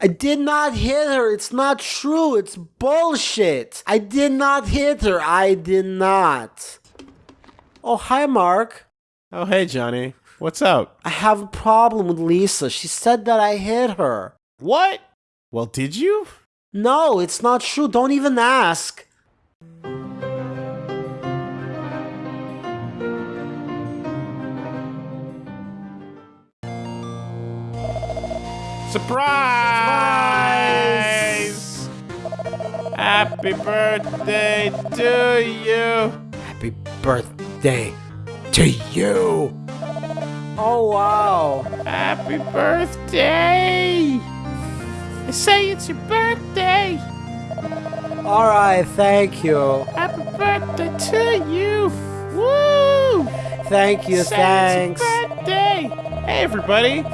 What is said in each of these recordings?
I did not hit her. It's not true. It's bullshit. I did not hit her. I did not. Oh, hi, Mark. Oh, hey, Johnny. What's up? I have a problem with Lisa. She said that I hit her. What? Well, did you? No, it's not true. Don't even ask. Surprise! Happy birthday to you. Happy birthday to you. Oh, wow. Happy birthday. I say it's your birthday. All right, thank you. Happy birthday to you. Woo! Thank you, Say thanks. It's your birthday. Hey, everybody.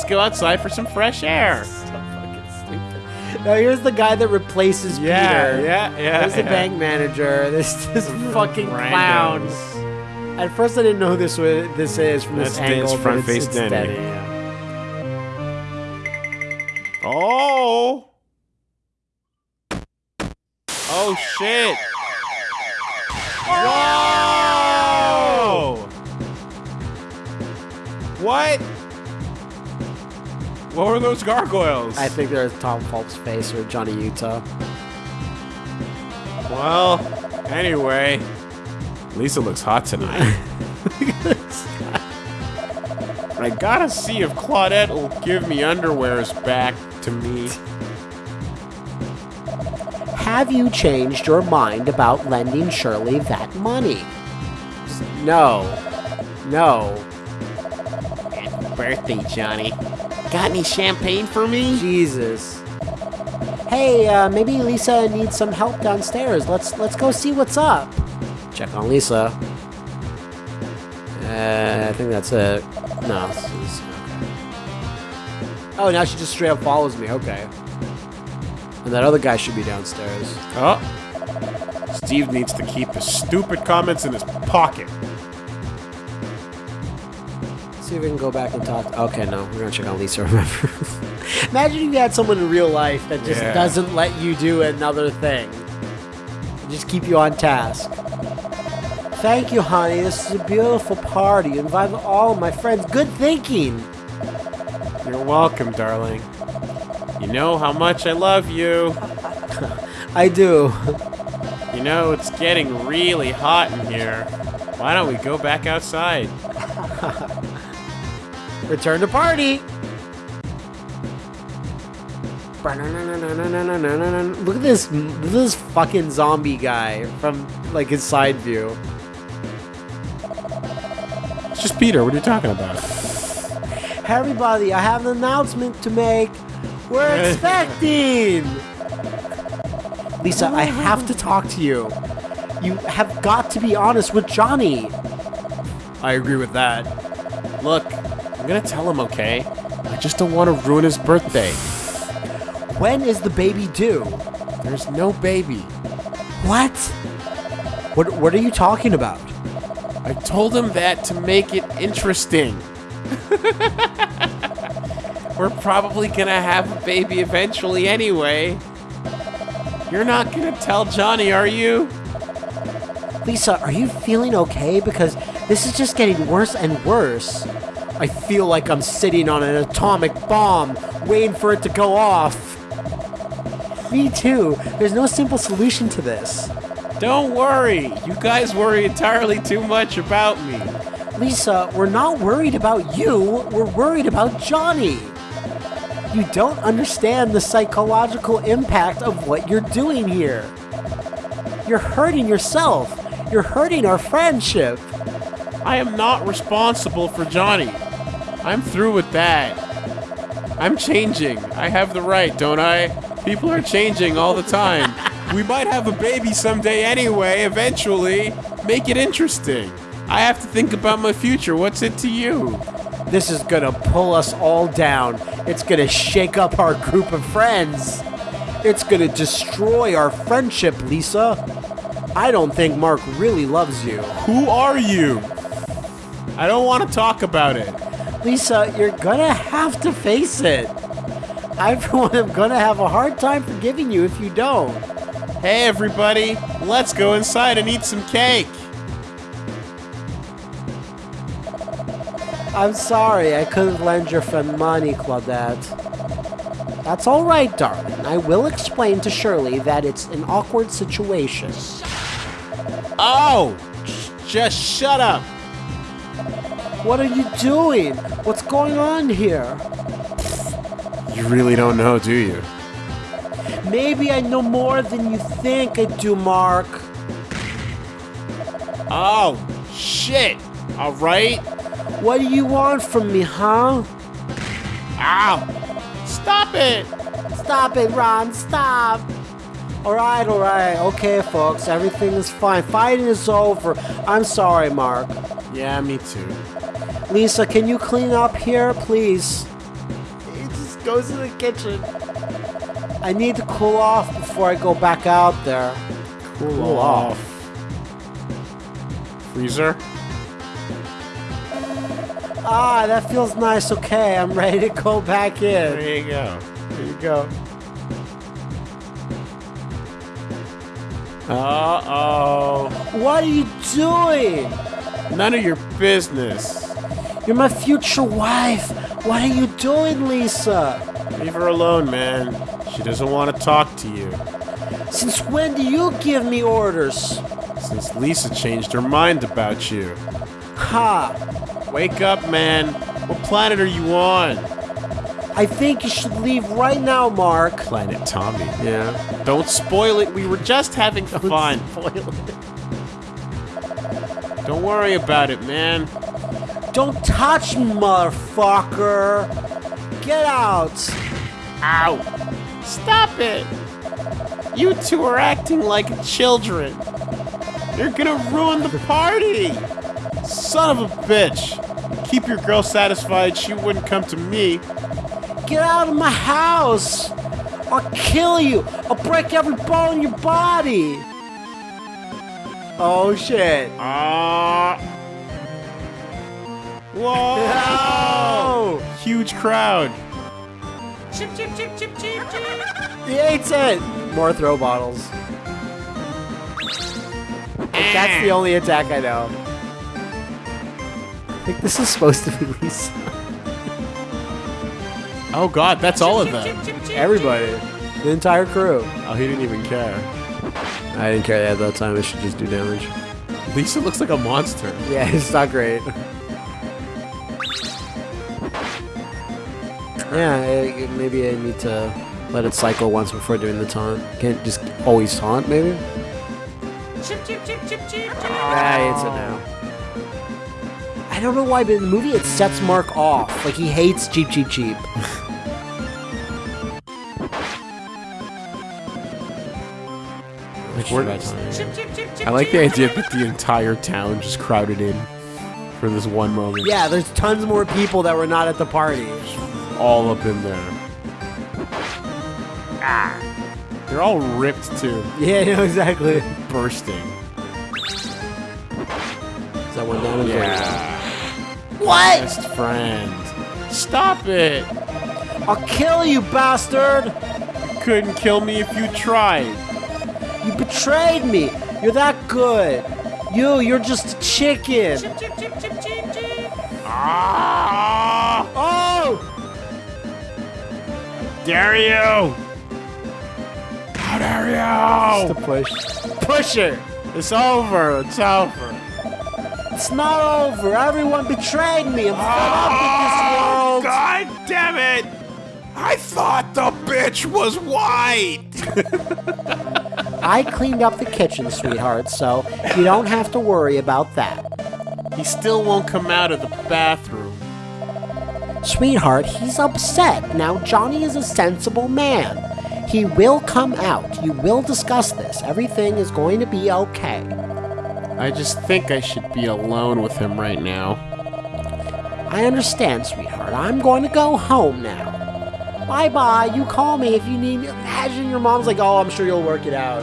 Let's go outside for some fresh air. Now here's the guy that replaces Yeah, Peter. yeah, yeah. There's the yeah. bank manager. This this fucking clown. At first, I didn't know who this was. This is from this That's angle. but front face it's Danny. Yeah. Oh! Oh shit! Whoa! What? What were those gargoyles? I think they're Tom Phelps' face or Johnny Utah. Well, anyway, Lisa looks hot tonight. I gotta see if Claudette will give me underwears back to me. Have you changed your mind about lending Shirley that money? No. No. Birthday, Johnny. Got any champagne for me? Jesus. Hey, uh, maybe Lisa needs some help downstairs. Let's let's go see what's up. Check on Lisa. Uh, I think that's it. No. this is- Oh, now she just straight up follows me. Okay. And that other guy should be downstairs. Oh. Steve needs to keep his stupid comments in his pocket. See if we can go back and talk. Okay, no, we're gonna check on Lisa. Remember? Imagine if you had someone in real life that just Yeah. doesn't let you do another thing. Just keep you on task. Thank you, honey. This is a beautiful party. Invite all my friends. Good thinking. You're welcome, darling. You know how much I love you. I do. You know, it's getting really hot in here. Why don't we go back outside? Return to party. Look at this. Look at this fucking zombie guy from like his side view. It's just Peter. What are you talking about? Everybody, I have an announcement to make. We're expecting! Lisa, I have to talk to you. You have got to be honest with Johnny. I agree with that. Look, I'm gonna tell him, okay? I just don't want to ruin his birthday. When is the baby due? There's no baby. What? What what are you talking about? I told him that to make it interesting. We're probably gonna have a baby eventually anyway. You're not gonna tell Johnny, are you? Lisa, are you feeling okay? Because this is just getting worse and worse. I feel like I'm sitting on an atomic bomb, waiting for it to go off. Me too. There's no simple solution to this. Don't worry. You guys worry entirely too much about me. Lisa, we're not worried about you, we're worried about Johnny. You don't understand the psychological impact of what you're doing here. You're hurting yourself. You're hurting our friendship. I am not responsible for Johnny. I'm through with that. I'm changing. I have the right, don't I? People are changing all the time. we might have a baby someday anyway, eventually. Make it interesting. I have to think about my future. What's it to you? This is gonna pull us all down. It's gonna shake up our group of friends. It's gonna destroy our friendship, Lisa. I don't think Mark really loves you. Who are you? I don't want to talk about it. Lisa, you're gonna have to face it. I, for one, am gonna have a hard time forgiving you if you don't. Hey, everybody, let's go inside and eat some cake. I'm sorry, I couldn't lend your friend money, Claudette. That's all right, darling. I will explain to Shirley that it's an awkward situation. Oh, just shut up. What are you doing? What's going on here? You really don't know, do you? Maybe I know more than you think I do, Mark. Oh, shit. All right. What do you want from me, huh? Ow. Stop it. Stop it, Ron, stop! Alright, alright, okay, folks, everything is fine. Fighting is over. I'm sorry, Mark. Yeah, me too. Lisa, can you clean up here, please? He just goes to the kitchen. I need to cool off before I go back out there. Cool, off. Freezer? Ah, that feels nice. Okay, I'm ready to go back in. There you go. There you go. Uh-oh. What are you doing? None of your business. You're my future wife. What are you doing, Lisa? Leave her alone, man. She doesn't want to talk to you. Since when do you give me orders? Since Lisa changed her mind about you. Ha! Wake up, man. What planet are you on? I think you should leave right now, Mark. Planet Tommy. Yeah. Don't spoil it. We were just having fun. Spoil it. Don't worry about it, man. Don't touch me, motherfucker! Get out! Ow. Stop it. You two are acting like children. You're gonna ruin the party. Son of a bitch. Keep your girl satisfied. She wouldn't come to me. Get out of my house! I'll kill you! I'll break every bone in your body! Oh shit. Ah. Whoa! Oh! Huge crowd. Chip, chip, chip, chip, chip, chip. He ate it! More throw bottles. That's the only attack I know. I think this is supposed to be Lisa. Oh god, that's all of them. Everybody. The entire crew. Oh, he didn't even care. I didn't care at that time, it should just do damage. Lisa looks like a monster. Yeah, it's not great. Yeah, I- maybe I need to let it cycle once before doing the taunt. Can't just always taunt, maybe? Chip, chip, chip, chip, chip. Yeah, it's it now. I don't know why, but in the movie it sets Mark off. Like he hates Cheep Cheep Cheep. Which is We're- about time. I like the idea that the entire town just crowded in for this one moment. Yeah, there's tons more people that were not at the party. All up in there. Ah. They're all ripped too. Yeah, no, exactly. Bursting. Is that one down? Yeah. What? Best friend. Stop it. I'll kill you, bastard! Couldn't kill me if you tried. You betrayed me. You're that good. You, you're just a chicken. Ah! Oh! Dare you! How dare you! To push. Push it. It's over. It's over. It's not over. Everyone betrayed me. I'm Oh, with this oh, world. God damn it! I thought the bitch was white! I cleaned up the kitchen, sweetheart, so you don't have to worry about that. He still won't come out of the bathroom. Sweetheart, he's upset. Now, Johnny is a sensible man. He will come out. You will discuss this. Everything is going to be okay. I just think I should be alone with him right now. I understand, sweetheart. I'm going to go home now. Bye bye. You call me if you need. Me. Imagine your mom's like, oh, I'm sure you'll work it out.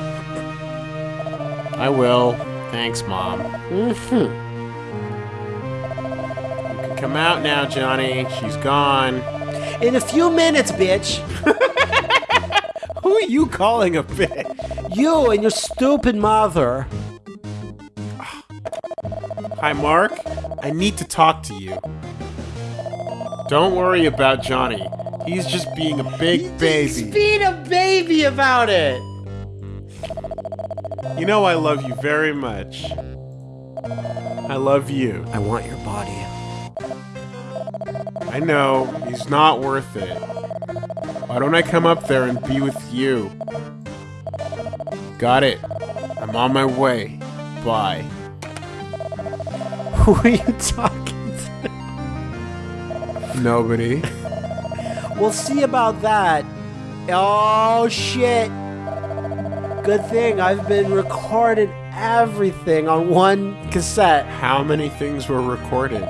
I will. Thanks, Mom. hmm You can come out now, Johnny. She's gone. In a few minutes, bitch. Who are you calling a bitch? You and your stupid mother. Hi, Mark. I need to talk to you. Don't worry about Johnny. He's just being a big baby. He's Being a baby about it. You know I love you very much. I love you. I want your body. I know, he's not worth it. Why don't I come up there and be with you? Got it. I'm on my way. Bye. Who are you talking to? Nobody. We'll see about that. Oh shit. Good thing I've been recording everything on one cassette. How many things were recorded?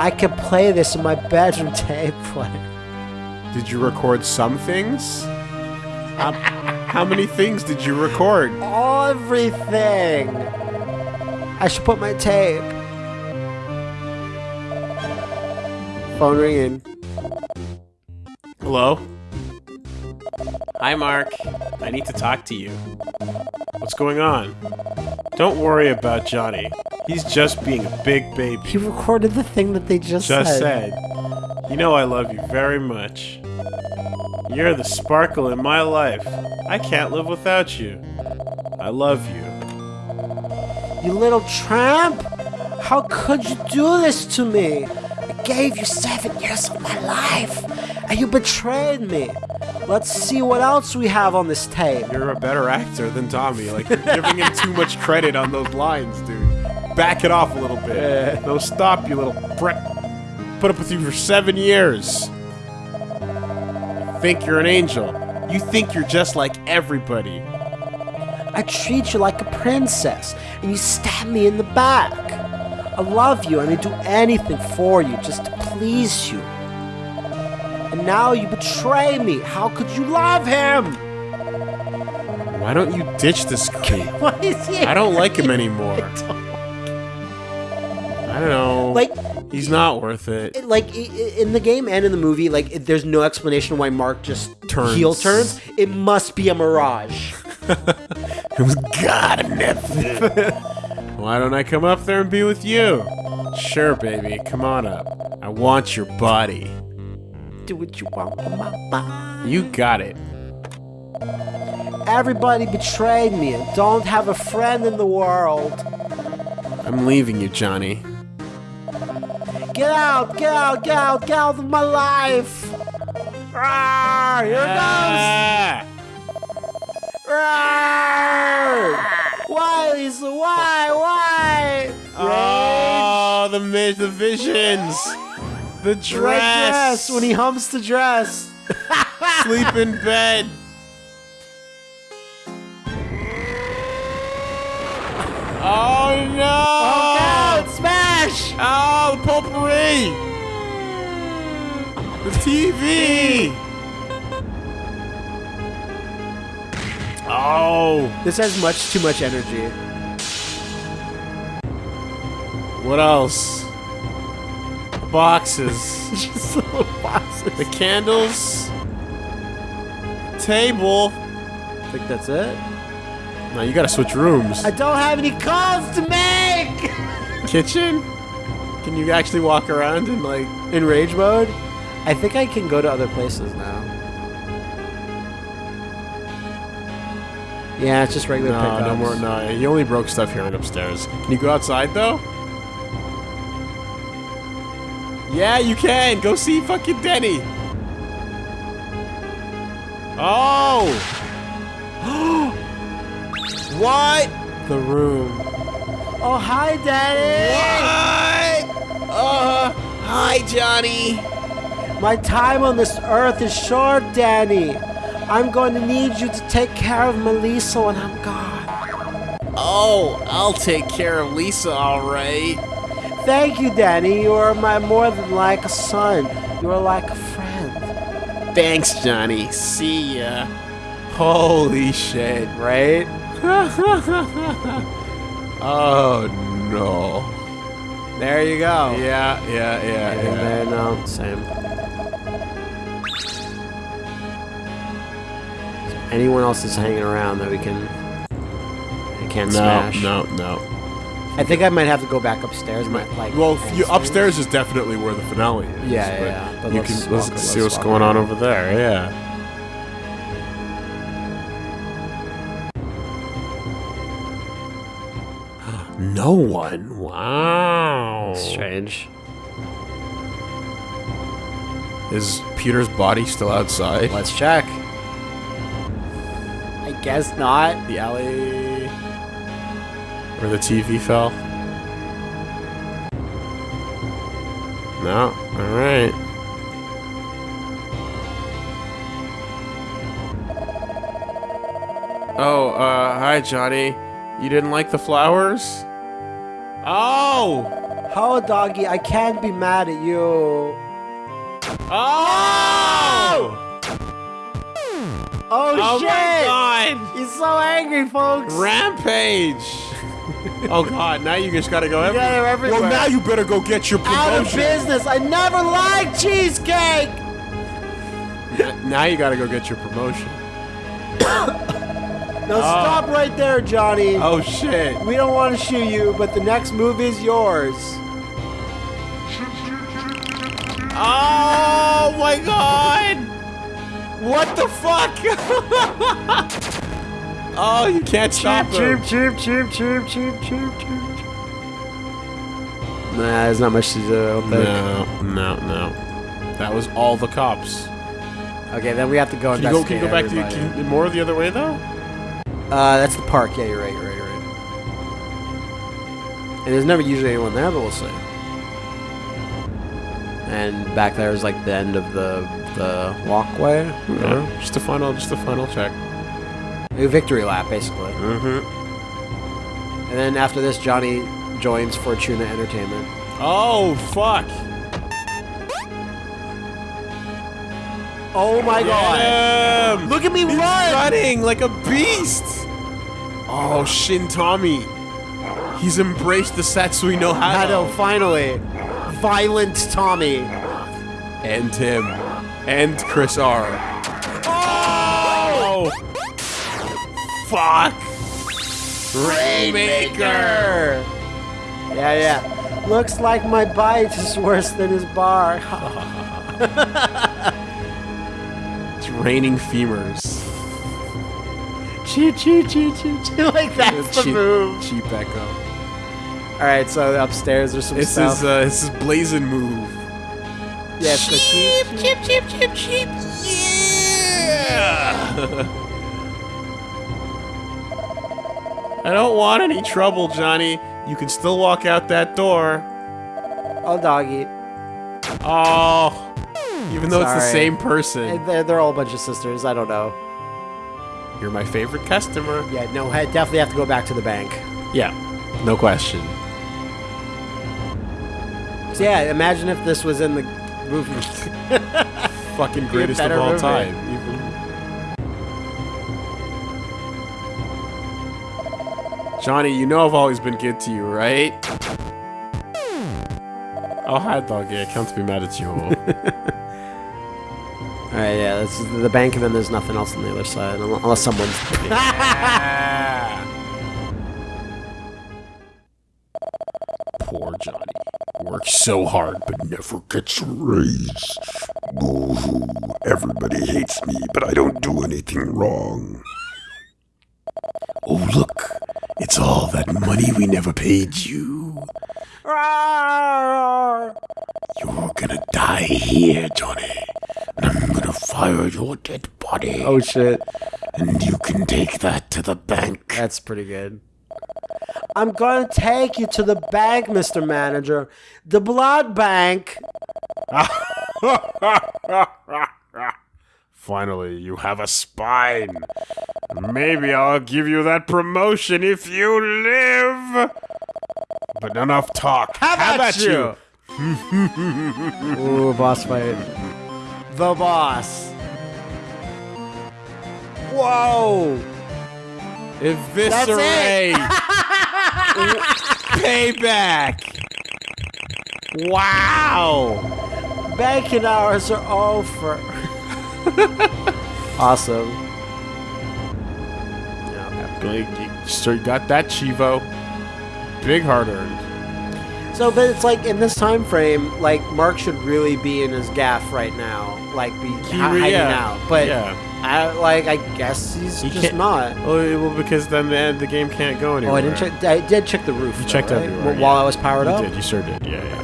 I can play this in my bedroom tape player. Did you record some things? How, how many things did you record? Everything. I should put my tape. Phone ringing. Hello? Hi, Mark. I need to talk to you. What's going on? Don't worry about Johnny. He's just being a big baby. He recorded the thing that they just, Just said. Just said. You know I love you very much. You're the sparkle in my life. I can't live without you. I love you. You little tramp! How could you do this to me? I gave you seven years of my life, and you betrayed me. Let's see what else we have on this tape. You're a better actor than Tommy. Like, you're giving him too much credit on those lines, dude. Back it off a little bit. No, stop, you little prick. Put up with you for seven years. You think you're an angel. You think you're just like everybody. I treat you like a princess, and you stab me in the back. I love you, and I do anything for you just to please you. And now you betray me. How could you love him? Why don't you ditch this creep? What is he? I don't like him anymore. I don't know. Like, he's not worth it. it- like i- i- in the game and in the movie, like it, there's no explanation why Mark just Turns. heel turns. It must be a mirage. Who's got a nephew? Why don't I come up there and be with you? Sure, baby. Come on up. I want your body. Do what you want with my body. You got it. Everybody betrayed me and don't have a friend in the world. I'm leaving you, Johnny. Get out, get out, get out, get out of my life. Rawr, here it Ah! goes. Rawr. Why, Lisa? Why? Why? Oh, the the visions. The Rage. Red dress. dress when he humps the dress. sleep in bed. Oh no! Oh, Oh, the potpourri! The TV! Oh, This has much too much energy. what else? Boxes. Just little boxes. The candles. Table. I think that's it. No, you gotta switch rooms. I don't have any calls to make! Kitchen? Can you actually walk around in like In rage mode? I think I can go to other places now. Yeah, it's just regular No, pickups. no more. No, you only broke stuff here and upstairs. Can you go outside though? Yeah, you can. Go see fucking Denny. Oh. what? The room. Oh, hi, Daddy! What? Uh, hi, Johnny. My time on this earth is short, Danny. I'm going to need you to take care of Melissa when I'm gone. Oh, I'll take care of Lisa, all right. Thank you, Danny. You are my more than like a son. You are like a friend. Thanks, Johnny. See ya. Holy shit. Right? Oh no. There you go. Yeah, yeah, yeah. And yeah. then, um, same. Is anyone else that's hanging around that we can... I can't no, smash? No, no, no. I think I might have to go back upstairs. My, like, well, you, upstairs is definitely where the finale is. Yeah, yeah. But, yeah. but you can see what's going on over there. Yeah. No one. Wow. Strange. Is Peter's body still outside? Let's check. I guess not. The alley where the TV fell. No. All right. Oh, uh, hi, Johnny. You didn't like the flowers? Oh! How doggy? I can't be mad at you. Oh! Oh, Oh shit! my god! He's so angry, folks. Rampage! oh god, now you just gotta go gotta everywhere. Well, now you better go get your promotion. Out of business. I never liked cheesecake. Now you gotta go get your promotion. Now oh. stop right there, Johnny. Oh shit! We don't want to shoot you, but the next move is yours. Oh my god! What the fuck? oh, you can't stop him. cheep, cheep, cheep, cheep, cheep, cheep. Nah, there's not much to do. I don't think. No, no, no. That was all the cops. Okay, then we have to go Can you go? Can you go back to can you, more the other way though? Uh, that's the park. Yeah, you're right. You're right. You're right. And there's never usually anyone there, but we'll see. And back there is like the end of the the walkway. Yeah. Just a final, just a final check. A victory lap, basically. Mm-hmm. And then after this, Johnny joins Fortuna Entertainment. Oh fuck! Oh my god! Him! Look at me He's run! running like a beast. Oh, Shin Tommy. He's embraced the Satsui no know, Hado. finally. Violent Tommy. And him. And Chris R. Oh! Fuck! Rainmaker! Yeah, yeah. Looks like my bite is worse than his bar. Raining femurs. choo choo choo choo choo. Like that's the cheap, move. cheap echo. Alright, so upstairs there's some This stuff. is uh, this is blazing move. yeah, it's the cheap. cheap, cheap, cheap, cheap. Yeah. I don't want any trouble, Johnny. You can still walk out that door. Oh, doggy. Oh, even though it's the same Eh, person. They're, they're all a bunch of sisters. I don't know. You're my favorite customer. Yeah, no, I definitely have to go back to the bank. Yeah, no question. So yeah, imagine if this was in the movie. Fucking greatest of all movie. time. Even... Johnny, you know I've always been good to you, right? Oh, hi, doggy. I can't be mad at you. Alright, yeah, this is the bank, and then there's nothing else on the other side, unless someone's. Poor Johnny. Works so hard, but never gets a raise. Boo-hoo. Everybody hates me, but I don't do anything wrong. Oh, look. It's all that money we never paid you. You're gonna die here, Johnny. And I'm gonna fire your dead body. oh shit, And you can take that to the bank. that's pretty good. I'm gonna take you to the bank, Mr. Manager. The blood bank. Finally, you have a spine. Maybe I'll give you that promotion if you live. But enough talk. How about, you? Ooh, boss fight. The boss. Whoa! Eviscerate. Payback. Wow. Banking hours are over. awesome. Like, you so you got that Chivo. Big hard earned. So, but it's like in this time frame, like Mark should really be in his gaff right now, like be re- hiding yeah. out. But Yeah. I like, I guess he's He just can't- Oh, well, because then the, the game can't go anywhere. Oh. I didn't check. I did check the roof. You though, checked right? everywhere, Wh- while yeah. I was powered You up. did. You sure did. Yeah, yeah.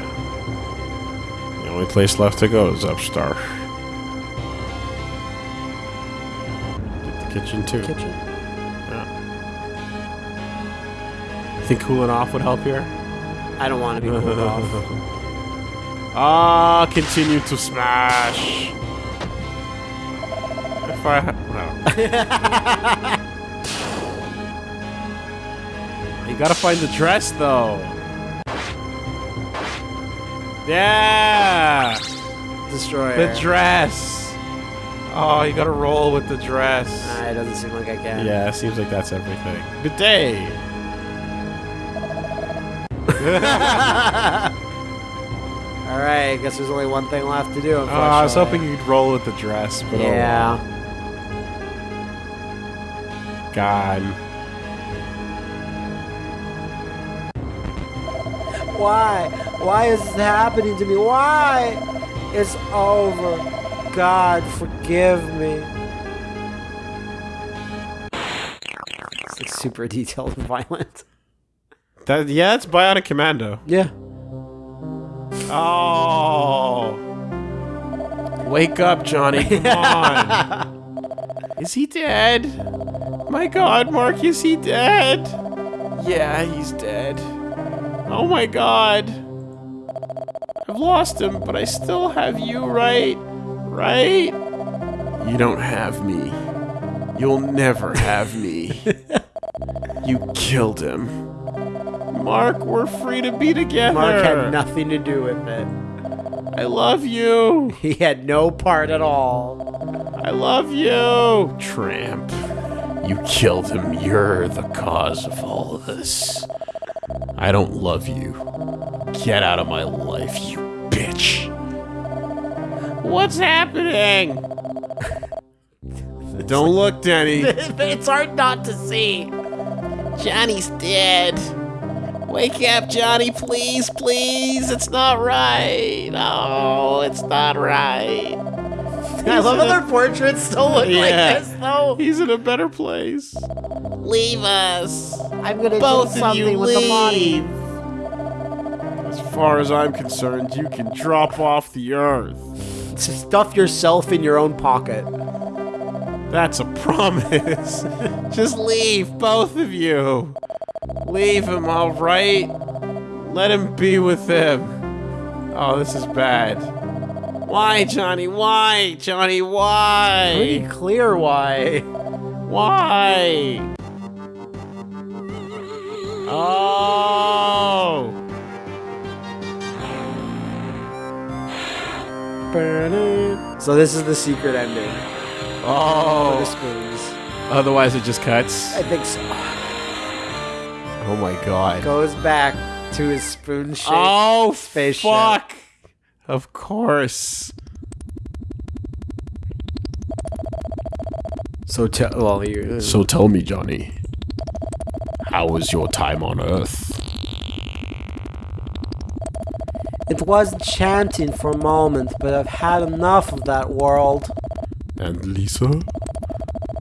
The only place left to go is Upstar. Did the kitchen too. Kitchen. Yeah. I think cooling off would help here? I don't want to be cooled off. Ah, continue to smash. If I ha- well. you gotta find the dress though. Yeah, Destroyer. the dress. Oh, you gotta roll with the dress. Ah, it doesn't seem like I can. Yeah, it seems like that's everything. Good day. All right. I guess there's only one thing left to do. Oh, I was hoping you'd roll with the dress, but oh. Yeah. God. Why? Why is this happening to me? Why? It's over. God, forgive me. It's like super detailed and violent. That yeah, it's Bionic Commando. Yeah. Oh. Wake up, Johnny. Come on. Is he dead? My god, Mark, is he dead? Yeah, he's dead. Oh my god. I've lost him, but I still have you, right? Right? You don't have me. You'll never have me. you killed him. Mark, we're free to be together. Mark had nothing to do with it. I love you. He had no part at all. I love you. Tramp. You killed him. You're the cause of all of this. I don't love you. Get out of my life, you bitch. What's happening? don't look, Denny. it's hard not to see. Johnny's dead. Wake up, Johnny, please, please. It's not right. No, it's not right. I love how their portraits still look Yeah. like this, though. He's in a better place. Leave us. I'm gonna Both do something with the body. As far as I'm concerned, you can drop off the earth. Stuff yourself in your own pocket. That's a promise. Just leave, both of you. Leave him, all right? Let him be with him. Oh, this is bad. Why, Johnny? Why, Johnny? why? Pretty clear why. Why? Oh. So this is the secret ending. Oh. For the Oh. spoons. Otherwise, it just cuts. I think so. Oh my god. Goes back to his spoon shaped Oh, spaceship. fuck. Of course. So te- well, you. Uh, so tell me, Johnny, how was your time on Earth? It was enchanting for a moment, but I've had enough of that world. And Lisa?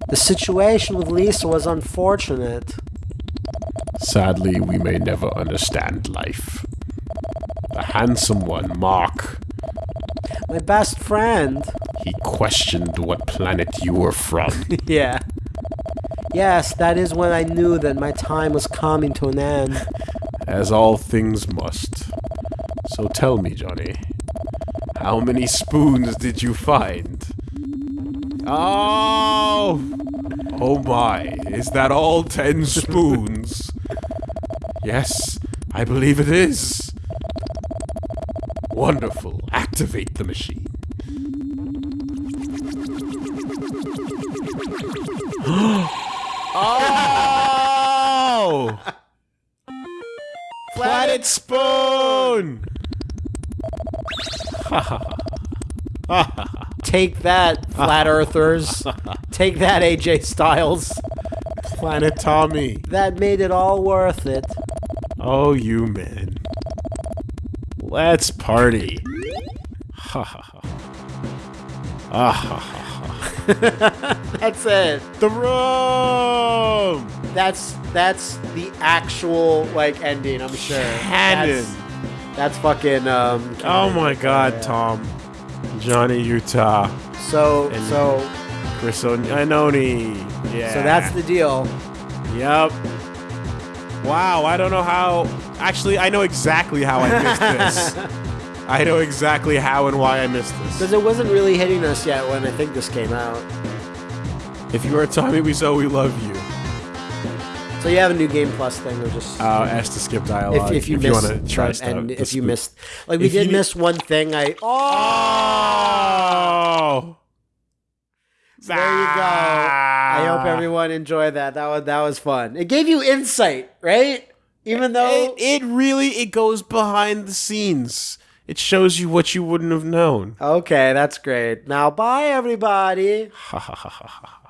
The situation with Lisa was unfortunate. Sadly, we may never understand life. The handsome one, Mark, My best friend. he questioned what planet you were from. yeah. Yes, that is when I knew that my time was coming to an end. as all things must. So tell me, Johnny, how many spoons did you find? Oh! Oh my, is that all ten spoons? Yes, I believe it is. Wonderful. Activate the machine. oh! Planet Spoon! Take that, flat earthers. Take that, AJ Styles. Planet Tommy. That made it all worth it. Oh, you men. Let's party. Ha ha ha. Ah ha ha. ha. That's it. The room! That's that's the actual like ending. I'm sure. Canon. That's, that's fucking. Um, Oh my god, Yeah. Tom. Johnny Utah. So And- so Chris Ononi. Yeah. so that's the deal. Yep. Wow, I don't know how. Actually, I know exactly how I missed this. I know exactly how and why I missed this. Because it wasn't really hitting us yet when I think this came out. If you are Tommy Wiseau, we love you. So you have a new Game Plus thing, or just Uh, ask to skip dialogue. if, if you missed want to try but- stuff. and if you missed like we If you did miss one thing. I Oh. there you go. I hope ah. everyone enjoyed that. That was that was fun. It gave you insight, right? Even though It, it really it goes behind the scenes. It shows you what you wouldn't have known. okay, that's great. Now bye everybody. Ha ha ha ha ha.